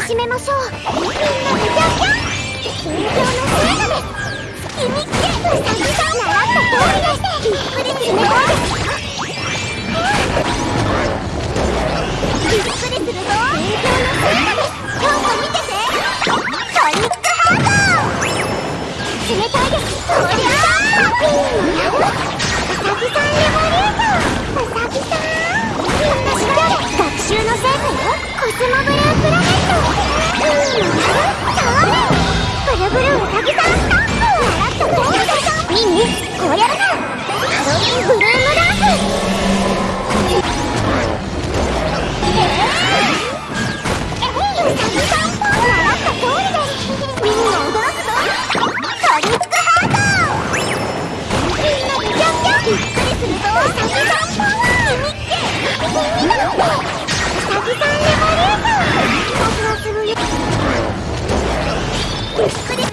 きめましょうみんなでャャです気に来てさぎさん習った通りですびっくりすびっくりするぞの姿ですちょっと見ててトックハート冷たいですそりゃーさんレボリューションさん学習の成果よスモブラープラネット。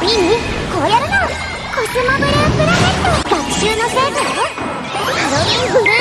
ミニこうやるの。コスモブループラネット。学習の成果よ。ハロウィンブルー。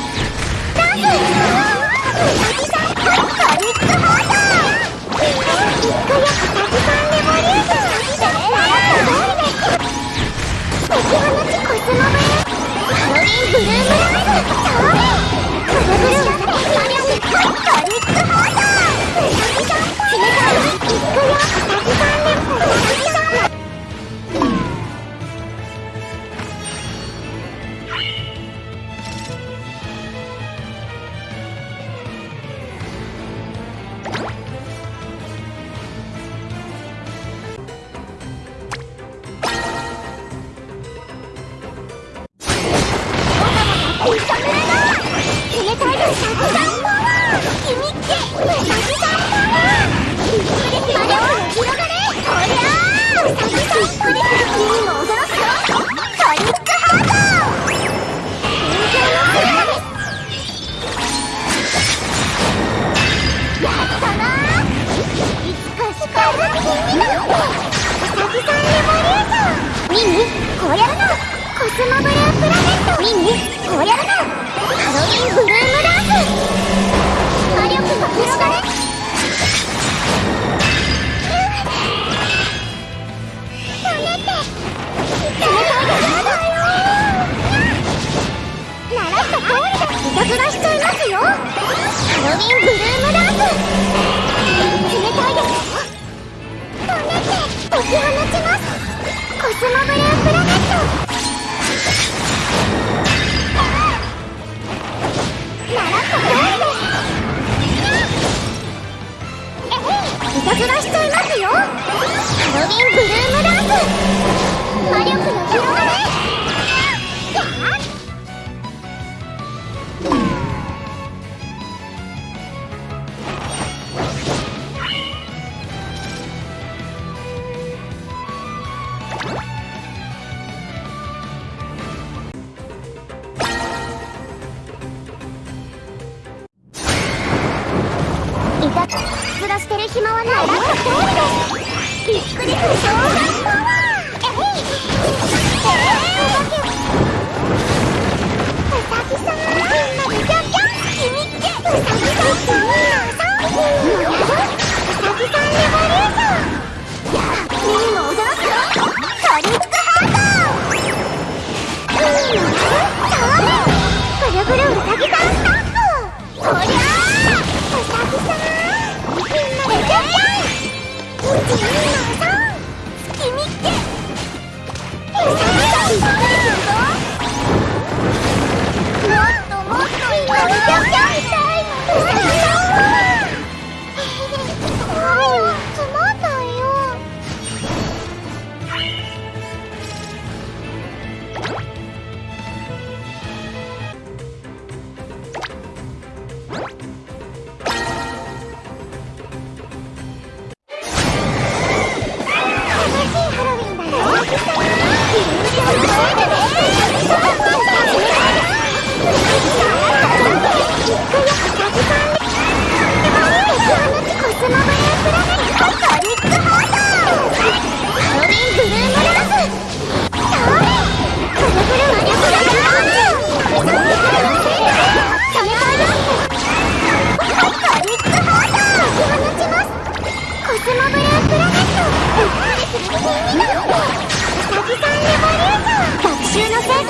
ミミこうやるな。ハロウィンブルームダンス魔力が広がるダメて冷たいでやだよ鳴らした通りがいたずらしちゃいますよ。ハロウィンブルームダンス冷たいですダメって解き放ちます。コスモブループラネット。びっくり不動産パワー Oh, 習のせい